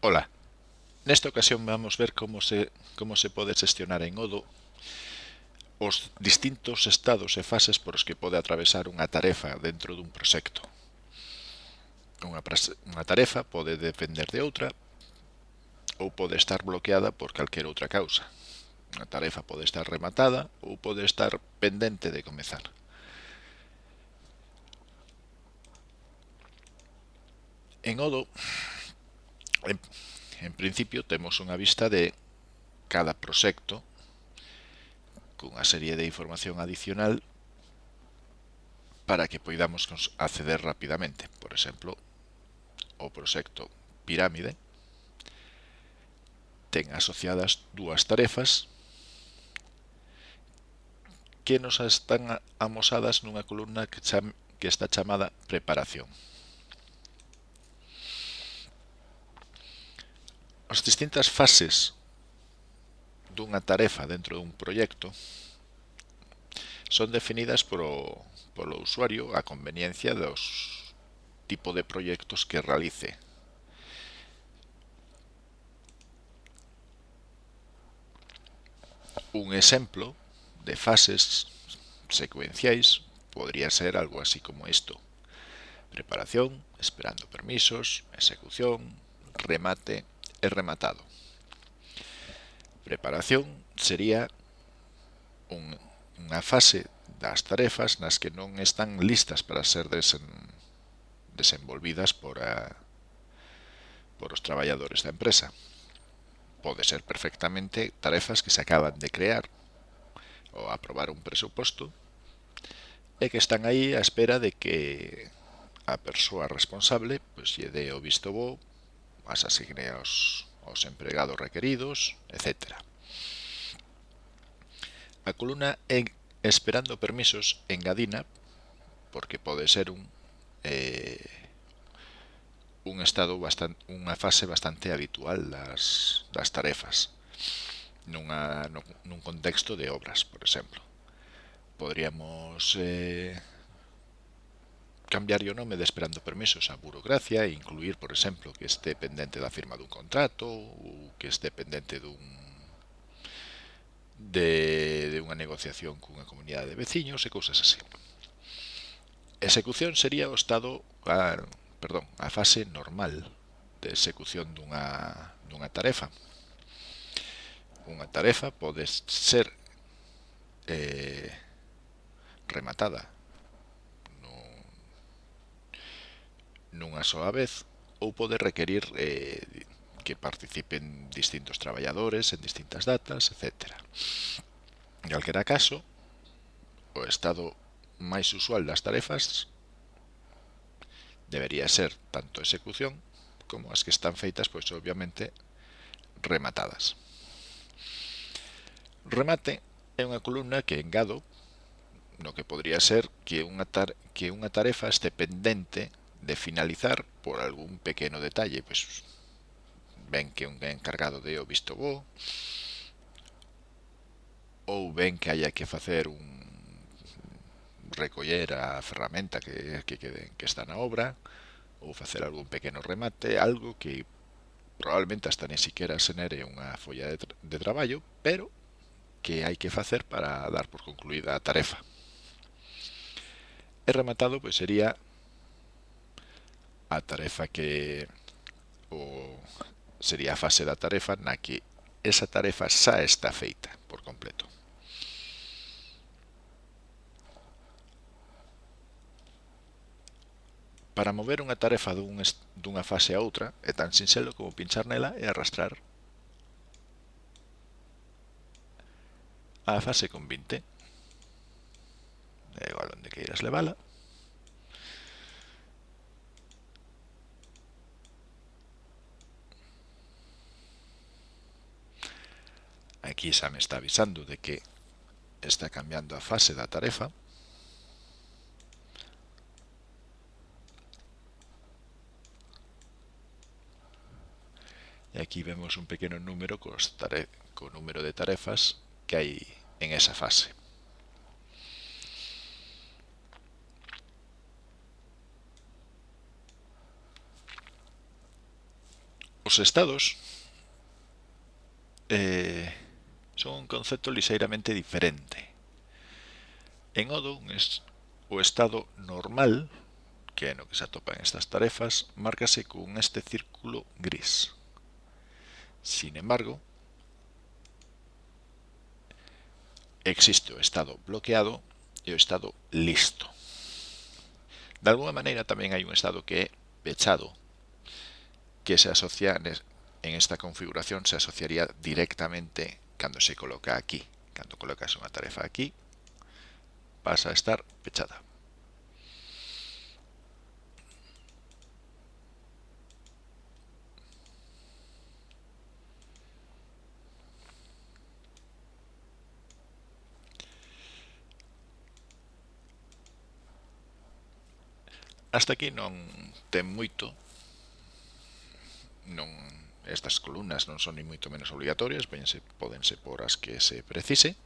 Ola, nesta ocasión vamos ver como se, como se pode xestionar en Odo os distintos estados e fases por os que pode atravesar unha tarefa dentro dun proxecto. Unha, unha tarefa pode depender de outra ou pode estar bloqueada por calquer outra causa. Unha tarefa pode estar rematada ou pode estar pendente de comezar. En Odo En, en principio temos unha vista de cada proxecto cunha serie de información adicional para que poidamos acceder rapidamente. Por exemplo, o proxecto Pirámide ten asociadas dúas tarefas que nos están amosadas nunha columna que, cham, que está chamada Preparación. as distintas fases dunha tarefa dentro dun proxecto son definidas polo, polo usuario a conveniencia dos tipo de proxectos que realice. Un exemplo de fases secuenciais podría ser algo así como isto. Preparación, esperando permisos, execución, remate, e rematado. Preparación sería un, unha fase das tarefas nas que non están listas para ser desen, desenvolvidas por, a, por os traballadores da empresa. Pode ser perfectamente tarefas que se acaban de crear ou aprobar un presuposto e que están aí á espera de que a persoa responsable pois, lle dé o visto bo as asigne aos, aos empregados requeridos, etc. A columna en esperando permisos engadina, porque pode ser un eh, un estado bastante unha fase bastante habitual das, das tarefas nunha, nun contexto de obras, por exemplo. Podríamos eh, cambiar o nome de esperando permisos a burocracia e incluir, por exemplo, que este pendente da firma dun contrato ou que este pendente dun de, de unha negociación cunha comunidade de veciños e cousas así. Execución sería o estado, a, perdón, a fase normal de execución dunha, dunha tarefa. Unha tarefa pode ser eh, rematada nunha soa vez ou pode requerir eh, que participen distintos traballadores en distintas datas, etc. En calquera caso, o estado máis usual das tarefas debería ser tanto execución como as que están feitas, pois obviamente, rematadas. Remate é unha columna que engado no que podría ser que unha, tar que unha tarefa este pendente de finalizar por algún pequeno detalle, pues ven que un encargado de o visto bo, ou ven que haya que facer un recoller a ferramenta que, que, que, que está na obra, ou facer algún pequeno remate, algo que probablemente hasta ni siquiera se nere unha folla de, tra de traballo, pero que hai que facer para dar por concluída a tarefa. E rematado, pois, pues, sería a tarefa que o, sería a fase da tarefa na que esa tarefa xa está feita por completo. Para mover unha tarefa dun, dunha fase a outra é tan sinxelo como pinchar nela e arrastrar a fase con 20. É igual onde queiras levala. Aquí xa me está avisando de que está cambiando a fase da tarefa. E aquí vemos un pequeno número cos co número de tarefas que hai en esa fase. Os estados eh, son un concepto lixeiramente diferente. En Odoo, o estado normal, que é no que se atopan estas tarefas, márcase con este círculo gris. Sin embargo, existe o estado bloqueado e o estado listo. De alguna maneira tamén hai un estado que é pechado, que se asocia en esta configuración se asociaría directamente cando se coloca aquí. Cando colocas unha tarefa aquí, pasa a estar pechada. Hasta aquí non ten moito, non Estas columnas non son ni moito menos obligatorias, podense, podense por as que se precise.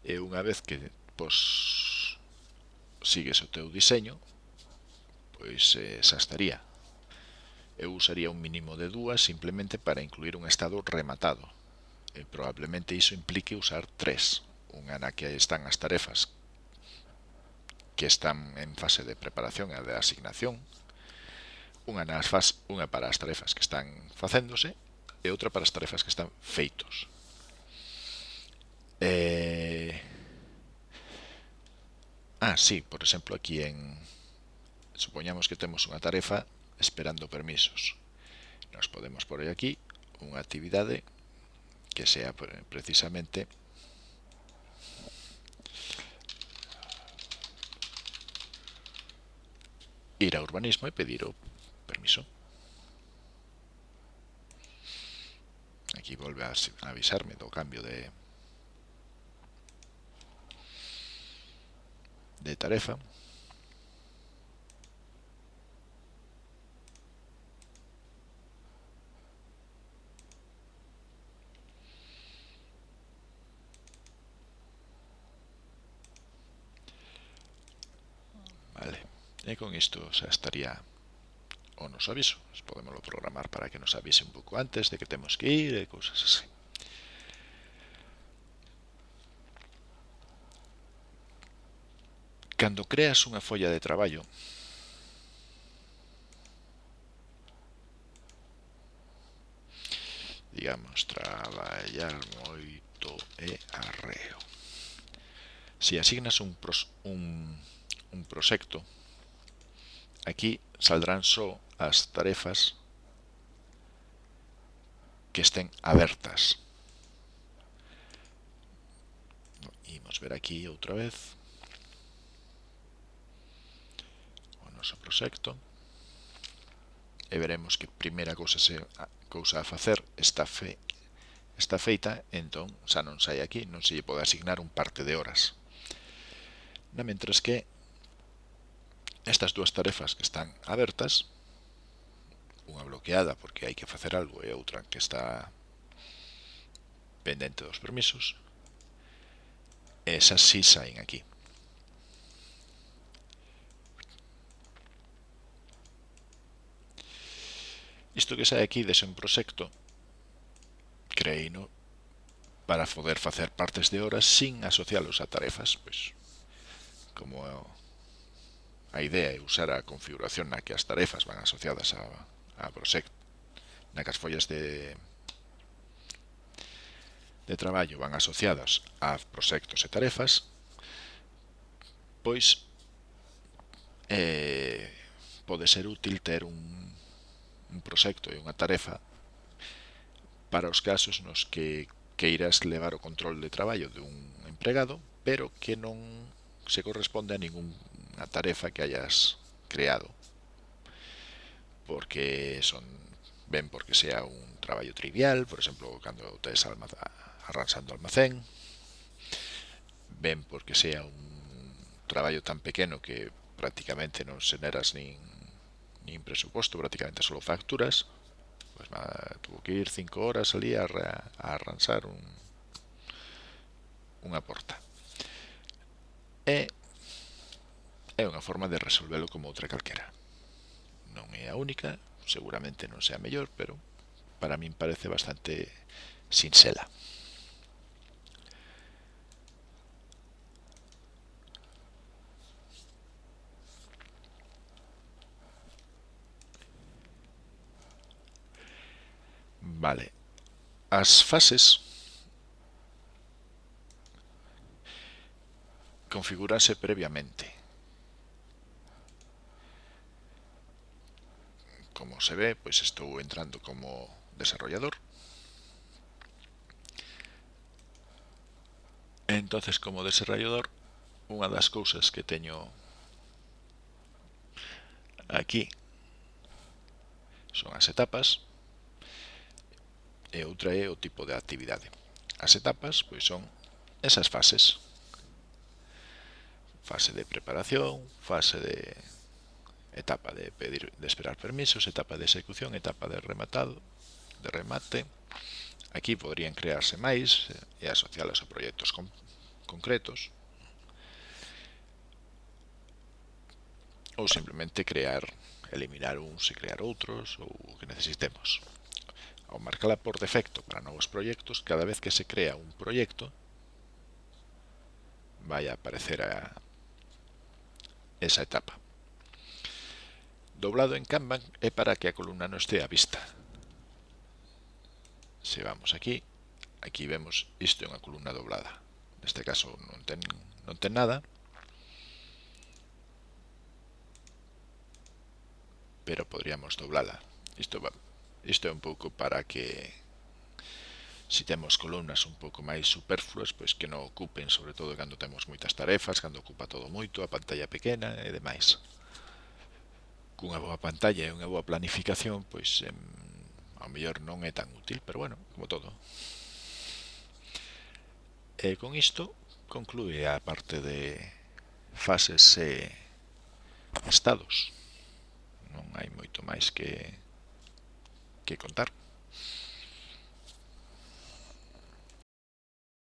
E unha vez que pois, sigues o teu diseño, pois eh, xa estaría. Eu usaría un mínimo de dúas simplemente para incluir un estado rematado. E probablemente iso implique usar tres. Unha na que están as tarefas que están en fase de preparación e de asignación, unha nas fas, unha para as tarefas que están facéndose e outra para as tarefas que están feitos. Eh... Ah, sí, por exemplo, aquí en... Supoñamos que temos unha tarefa esperando permisos. Nos podemos por aquí unha actividade que sea precisamente ir a urbanismo e pedir o permiso. Aquí vuelve a avisarme, do cambio de, de tarefa. Vale, y con esto o sea, estaría o nos aviso. Podemos programar para que nos avise un pouco antes de que temos que ir e cousas así. Cando creas unha folla de traballo, digamos, traballar moito e arreo. Se asignas un, pros, un, un proxecto, aquí saldrán só as tarefas que estén abertas. Imos ver aquí outra vez o noso proxecto e veremos que primeira cousa se cousa a facer está fe está feita, entón xa non sai aquí, non se lle pode asignar un parte de horas. Na mentras que estas dúas tarefas que están abertas, unha bloqueada porque hai que facer algo e outra que está pendente dos permisos, esas sí saen aquí. Isto que sai aquí dese un proxecto creino para poder facer partes de horas sin asocialos a tarefas, pois como A idea é usar a configuración na que as tarefas van asociadas a, a Prosect, na que as follas de, de traballo van asociadas a proxectos e tarefas, pois eh, pode ser útil ter un, un proxecto e unha tarefa para os casos nos que queiras levar o control de traballo dun empregado, pero que non se corresponde a ningún a tarefa que hayas creado porque son ven porque sea un traballo trivial, por exemplo, cando tes alma, arranxando almacén, ven porque sea un traballo tan pequeno que prácticamente non xeneras nin, nin presuposto, prácticamente solo facturas, pues tuvo que ir 5 horas ali a, a arranxar un, unha porta. E é unha forma de resolvelo como outra calquera. Non é a única, seguramente non sea mellor, pero para min parece bastante sinxela. Vale. As fases configurase previamente. como se ve, pues estou entrando como desarrollador. Entonces, como desarrollador, unha das cousas que teño aquí son as etapas e outra é o tipo de actividade. As etapas pois son esas fases. Fase de preparación, fase de etapa de pedir de esperar permisos, etapa de execución, etapa de rematado, de remate. Aquí podrían crearse máis eh, e asocialas a proxectos con, concretos. Ou simplemente crear, eliminar uns e crear outros ou o que necesitemos. Ao marcala por defecto para novos proxectos, cada vez que se crea un proxecto, vai a aparecer a esa etapa doblado en Kanban é para que a columna non estea a vista. Se vamos aquí, aquí vemos isto é unha columna doblada. Neste caso non ten, non ten nada. Pero podríamos doblala. Isto, va, isto é un pouco para que se si temos columnas un pouco máis superfluas, pois que non ocupen, sobre todo cando temos moitas tarefas, cando ocupa todo moito, a pantalla pequena e demais cunha boa pantalla e unha boa planificación, pois em, ao mellor non é tan útil, pero bueno, como todo. E con isto conclúe a parte de fases e estados. Non hai moito máis que que contar.